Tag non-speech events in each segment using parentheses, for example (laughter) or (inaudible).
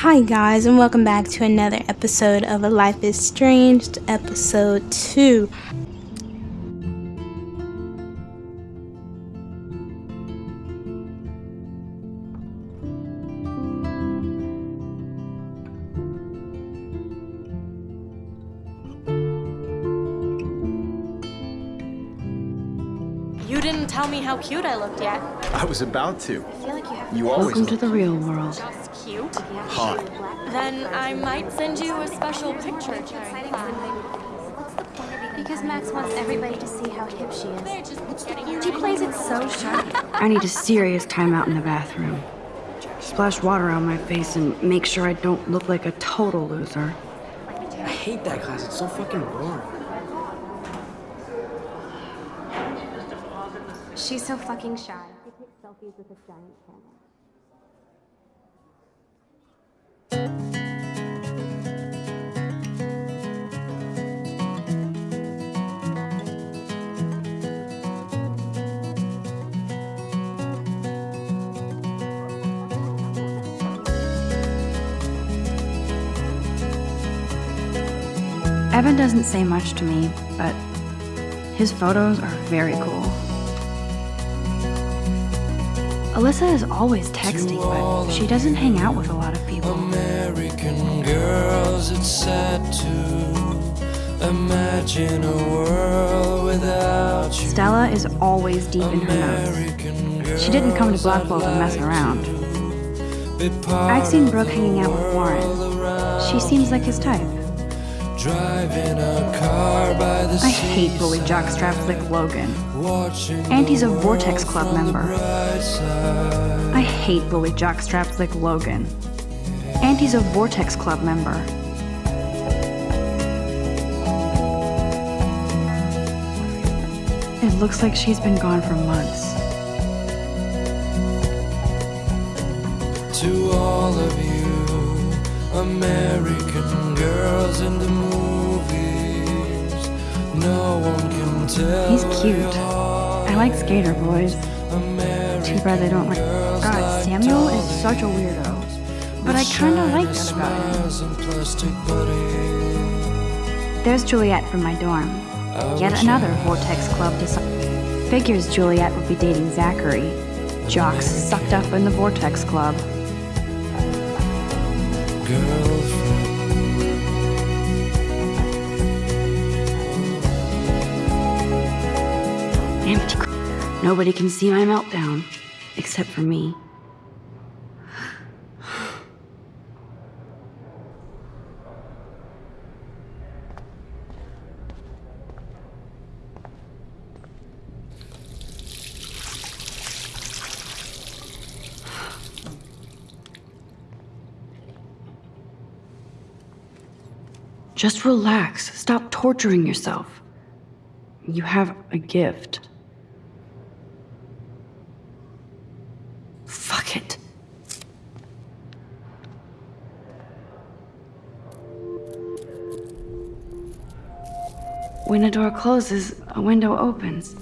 Hi, guys, and welcome back to another episode of A Life is Strange, episode 2. You didn't tell me how cute I looked yet. I was about to. I feel like you have You always Welcome to look the real world. That's cute. hot. Then I might send you a special picture. Because Max wants everybody to see how hip she is. They're just getting you She plays it so sharp. (laughs) I need a serious timeout in the bathroom. Splash water on my face and make sure I don't look like a total loser. I hate that class. It's so fucking boring. She's so fucking shy. They take selfies with a giant camera. Evan doesn't say much to me, but his photos are very cool. Alyssa is always texting, but she doesn't hang out with a lot. American girls, it's sad to imagine a world without you. Stella is always deep in her notes. She didn't come to Blackwell to mess around. I've seen Brooke hanging out with Warren. She seems like his type. driving a car by the I hate bully jockstraps like Logan. watching Auntie's a Vortex Club member. I hate bully jockstraps like Logan. Auntie's a Vortex Club member. It looks like she's been gone for months. To all of you, American girls in the movies, no one can tell. He's cute. I like skater boys. Too bad they don't like. God, Samuel is such a weirdo. But I kinda like that about him. and plastic buddies. There's Juliet from my dorm. Yet another Vortex Club design. Figures Juliet would be dating Zachary. Jocks sucked up in the Vortex Club. Girlfriend, Empty. Nobody can see my meltdown, except for me. Just relax. Stop torturing yourself. You have a gift. Fuck it. When a door closes, a window opens.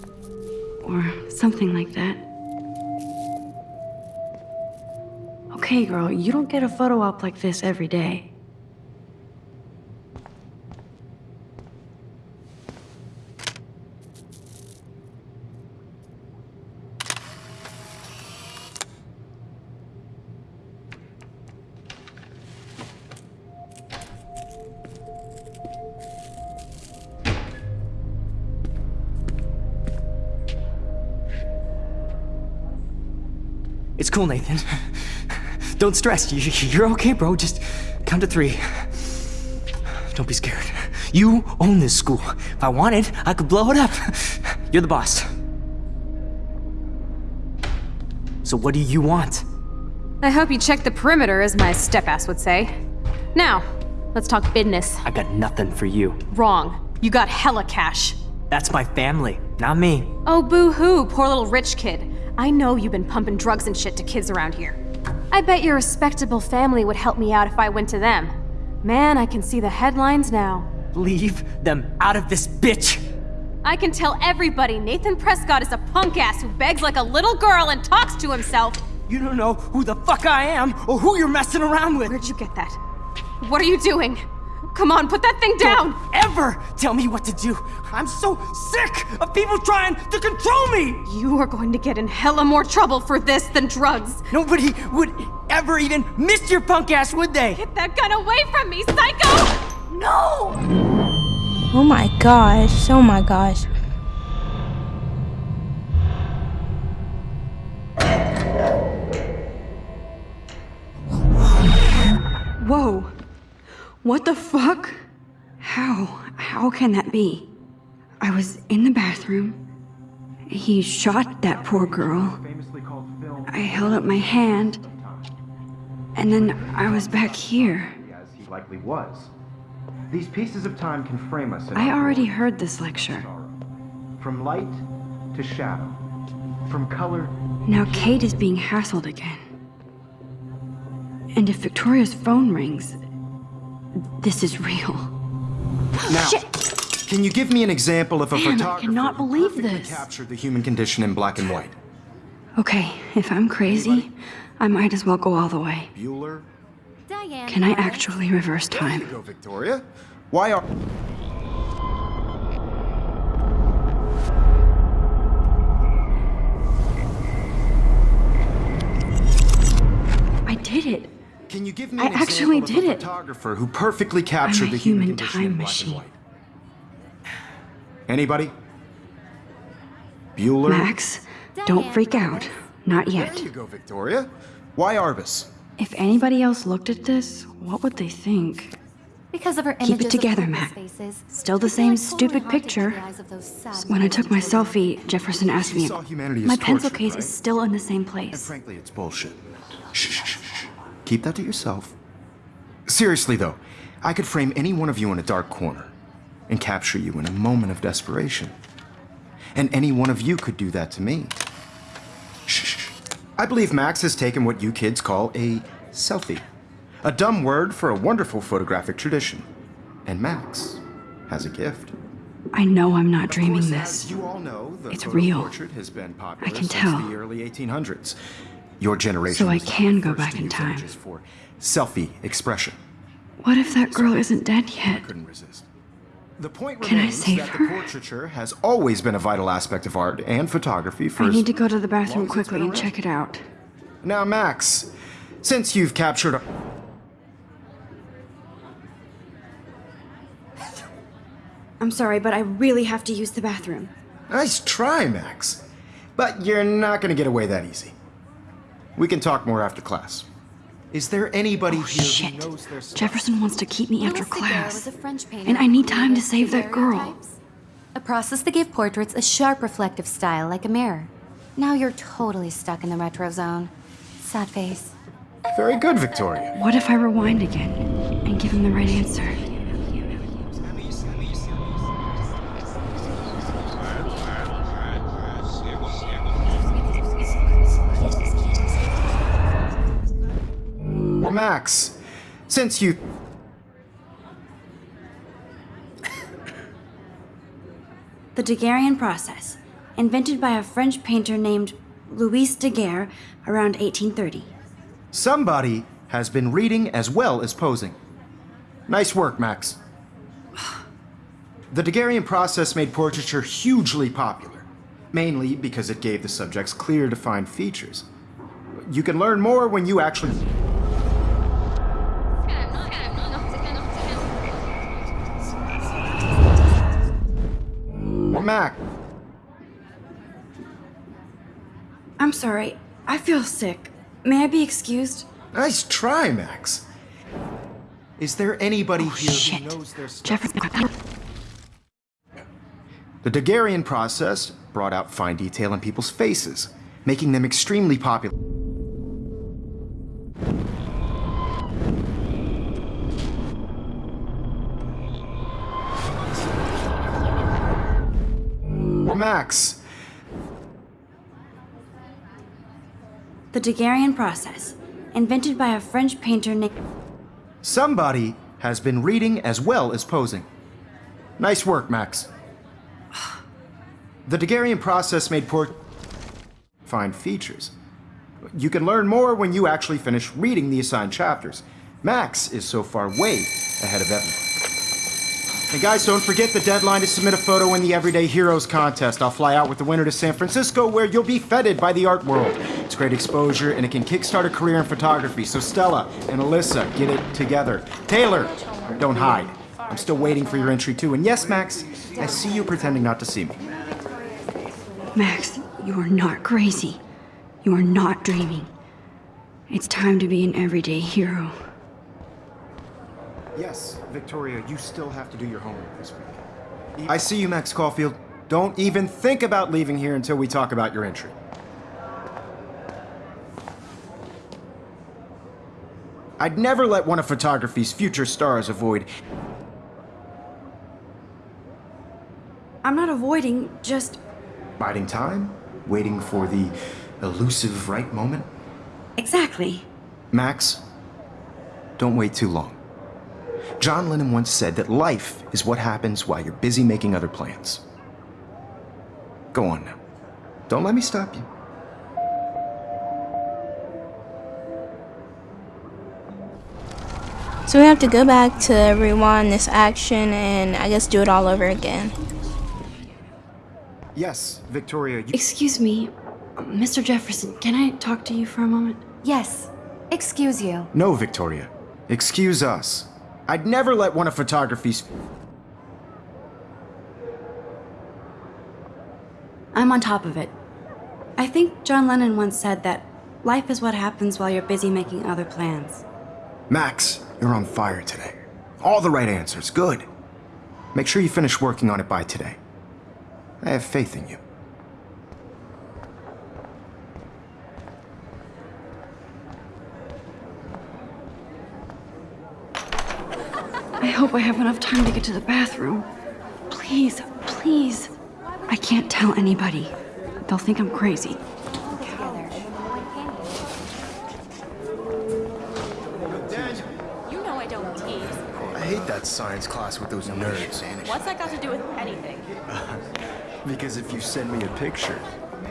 Or something like that. Okay, girl, you don't get a photo op like this every day. Cool, Nathan. Don't stress. You- You're okay, bro. Just count to three. Don't be scared. You own this school. If I wanted, I could blow it up. You're the boss. So what do you want? I hope you checked the perimeter, as my step-ass would say. Now, let's talk business. I got nothing for you. Wrong. You got hella cash. That's my family, not me. Oh, boo-hoo, poor little rich kid. I know you've been pumping drugs and shit to kids around here. I bet your respectable family would help me out if I went to them. Man, I can see the headlines now. Leave them out of this bitch. I can tell everybody Nathan Prescott is a punk ass who begs like a little girl and talks to himself. You don't know who the fuck I am or who you're messing around with. Where'd you get that? What are you doing? Come on, put that thing down! Don't ever tell me what to do. I'm so sick of people trying to control me. You are going to get in hella more trouble for this than drugs. Nobody would ever even miss your punk ass, would they? Get that gun away from me, psycho! No! Oh my gosh. Oh my gosh. Whoa. What the fuck? How? How can that be? I was in the bathroom. He shot that poor girl. I held up my hand. And then I was back here. as he likely was. These pieces of time can frame us I already heard this lecture. From light to shadow. From color Now Kate is being hassled again. And if Victoria's phone rings, this is real. Now, can you give me an example of a Man, I photographer cannot who believe perfectly this. captured the human condition in black and white? Okay, if I'm crazy, I might as well go all the way. Bueller? Diane. Can I actually reverse There you time? go, Victoria. Why are... Can you give me I an actually example did of a it. photographer who perfectly captured a the human, human condition time in black machine. and white? Anybody? Bueller? Max, don't freak out. Lawrence. Not There yet. you go, Victoria. Why Arbus? If anybody else looked at this, what would they think? Because of her Keep it together, hopeless Mac. faces, Still the same stupid picture. the eyes of those sad When I took my selfie, Jefferson asked me. saw humanity as My pencil torture, case right? is still in the same And place. frankly, it's bullshit. Shh. Keep that to yourself. Seriously, though, I could frame any one of you in a dark corner and capture you in a moment of desperation. And any one of you could do that to me. Shh. I believe Max has taken what you kids call a selfie. A dumb word for a wonderful photographic tradition. And Max has a gift. I know I'm not Of dreaming course, this. as you all know, the It's real. portrait has been popular I can since tell. the early 1800s. Your generation So I can go back in time. for selfie expression. What if that girl isn't dead yet? I couldn't resist. The point Can I remains save that her? the portraiture has always been a vital aspect of art and photography for I need to go to the bathroom quickly and check it out. Now, Max, since you've captured. A... I'm sorry, but I really have to use the bathroom. Nice try, Max. But you're not gonna get away that easy. We can talk more after class. Is there anybody Oh, here shit. who knows their stuff? Jefferson wants to keep me after class. was a French painter And I need time to save that girl. A process that gave portraits a sharp reflective style like a mirror. Now you're totally stuck in the retro zone. Sad face. Very good, Victoria. What if I rewind again and give him the right answer? Since you. The Daguerrean process, invented by a French painter named Louis Daguerre around 1830. Somebody has been reading as well as posing. Nice work, Max. The Daguerrean process made portraiture hugely popular, mainly because it gave the subjects clear, defined features. You can learn more when you actually. Sorry, I feel sick. May I be excused? nice try, Max. Is there anybody oh, here Shit. who knows their stuff? Jefferson. The Daguerrean process brought out fine detail in people's faces, making them extremely popular. Max, The Daguerrean process, invented by a French painter named. somebody has been reading as well as posing. Nice work, Max. (sighs) The Daguerrean process made port fine features. You can learn more when you actually finish reading the assigned chapters. Max is so far way ahead of everyone. And guys, don't forget the deadline to submit a photo in the Everyday Heroes contest. I'll fly out with the winner to San Francisco where you'll be feted by the art world. It's great exposure and it can kickstart a career in photography. So Stella and Alyssa, get it together. Taylor, don't hide. I'm still waiting for your entry too. And yes, Max, I see you pretending not to see me. Max, you are not crazy. You are not dreaming. It's time to be an everyday hero. Yes, Victoria, you still have to do your homework this week. I see you, Max Caulfield. Don't even think about leaving here until we talk about your entry. I'd never let one of photography's future stars avoid. I'm not avoiding, just. Biding time? Waiting for the elusive right moment? Exactly. Max, don't wait too long. John Lennon once said that life is what happens while you're busy making other plans. Go on now. Don't let me stop you. So we have to go back to rewind this action and I guess do it all over again. Yes, Victoria, you... Excuse me, Mr. Jefferson, can I talk to you for a moment? Yes. Excuse you. No, Victoria. Excuse us. I'd never let one of photography's... I'm on top of it. I think John Lennon once said that life is what happens while you're busy making other plans. Max, you're on fire today. All the right answers. Good. Make sure you finish working on it by today. I have faith in you. I hope I have enough time to get to the bathroom. Please, please. I can't tell anybody. They'll think I'm crazy. You know I don't tease. I hate that science class with those nerds. What's that got to do with anything? (laughs) Because if you send me a picture,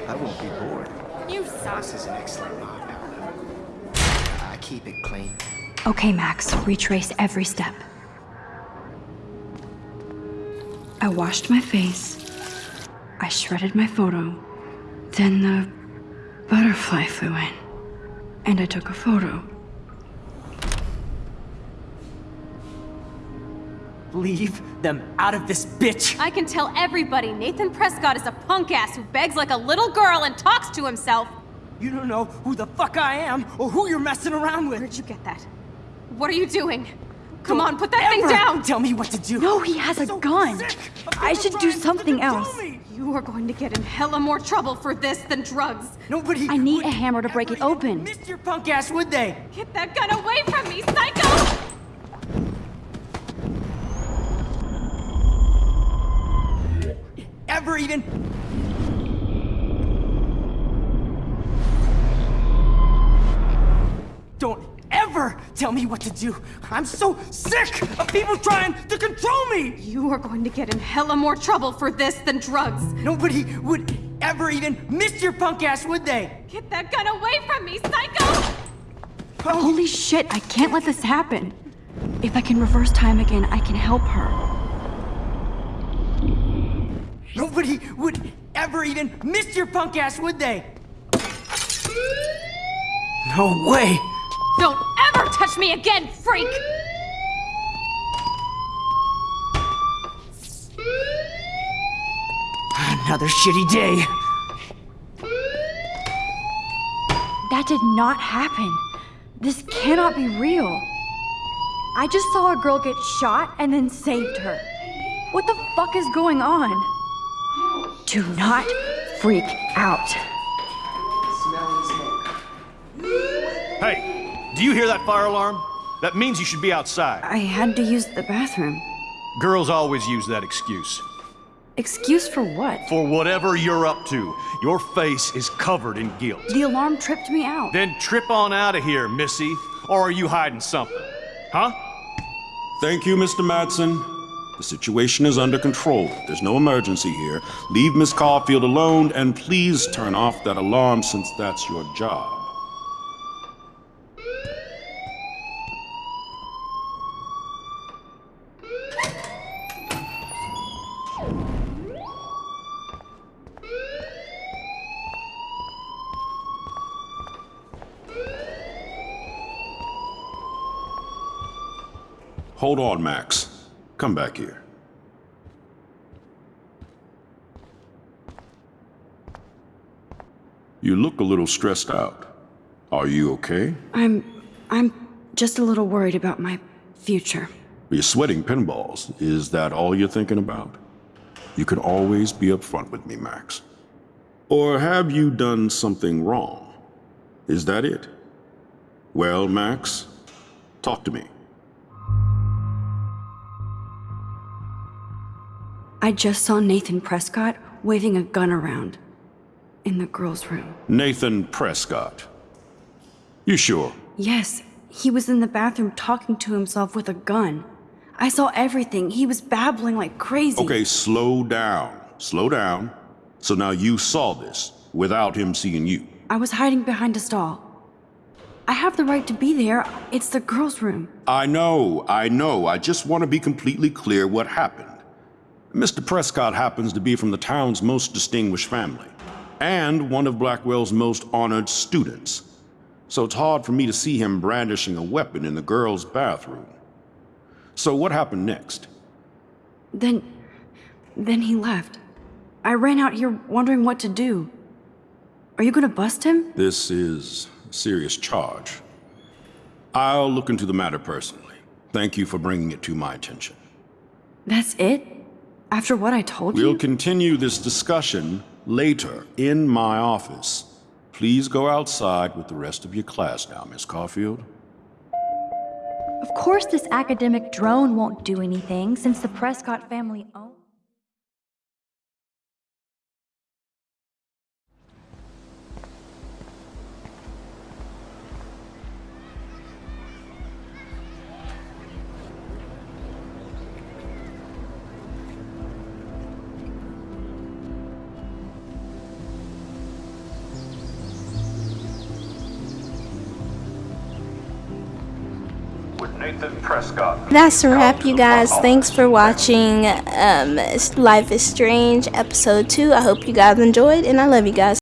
I won't be bored. You suck. This is an excellent mock I keep it clean. Okay, Max, retrace every step. I washed my face. I shredded my photo. Then the butterfly flew in. And I took a photo. Leave them out of this bitch! I can tell everybody Nathan Prescott is a punk ass who begs like a little girl and talks to himself. You don't know who the fuck I am or who you're messing around with. Where'd you get that? What are you doing? Come on, put that thing down! Tell me what to do. No, he has a So gun. I should do something else. You are going to get in hella more trouble for this than drugs. Nobody. I need a hammer to break it open. Miss your punk ass, would they? Get that gun away from me, psycho! Ever even? Don't ever tell me what to do. I'm so sick of people trying to control me. You are going to get in hella more trouble for this than drugs. Nobody would ever even miss your punk ass, would they? Get that gun away from me, psycho! Holy shit, I can't let this happen. If I can reverse time again, I can help her. Nobody would ever even miss your punk ass, would they? No way! Don't ever touch me again, freak! Another shitty day. That did not happen. This cannot be real. I just saw a girl get shot and then saved her. What the fuck is going on? Do not freak out. Hey, do you hear that fire alarm? That means you should be outside. I had to use the bathroom. Girls always use that excuse. Excuse for what? For whatever you're up to, your face is covered in guilt. The alarm tripped me out. Then trip on out of here, Missy. Or are you hiding something? Huh? Thank you, Mr. Madsen. The situation is under control. There's no emergency here. Leave Miss Caulfield alone and please turn off that alarm since that's your job. Hold on, Max. Come back here. You look a little stressed out. Are you okay? I'm. I'm just a little worried about my future. You're sweating pinballs. Is that all you're thinking about? You can always be upfront with me, Max. Or have you done something wrong? Is that it? Well, Max, talk to me. I just saw Nathan Prescott waving a gun around in the girls' room. Nathan Prescott. You sure? Yes, he was in the bathroom talking to himself with a gun. I saw everything. He was babbling like crazy. Okay, slow down. Slow down. So now you saw this without him seeing you. I was hiding behind a stall. I have the right to be there. It's the girls' room. I know, I know. I just want to be completely clear what happened. Mr. Prescott happens to be from the town's most distinguished family and one of Blackwell's most honored students. So it's hard for me to see him brandishing a weapon in the girls' bathroom. So what happened next? Then. then he left. I ran out here wondering what to do. Are you gonna bust him? This is a serious charge. I'll look into the matter personally. Thank you for bringing it to my attention. That's it? After what I told you. We'll continue this discussion later in my office. Please go outside with the rest of your class now, Miss Caulfield. Of course, this academic drone won't do anything since the Prescott family owns. That's a wrap, you guys. Thanks for watching um, Life is Strange episode 2. I hope you guys enjoyed, and I love you guys.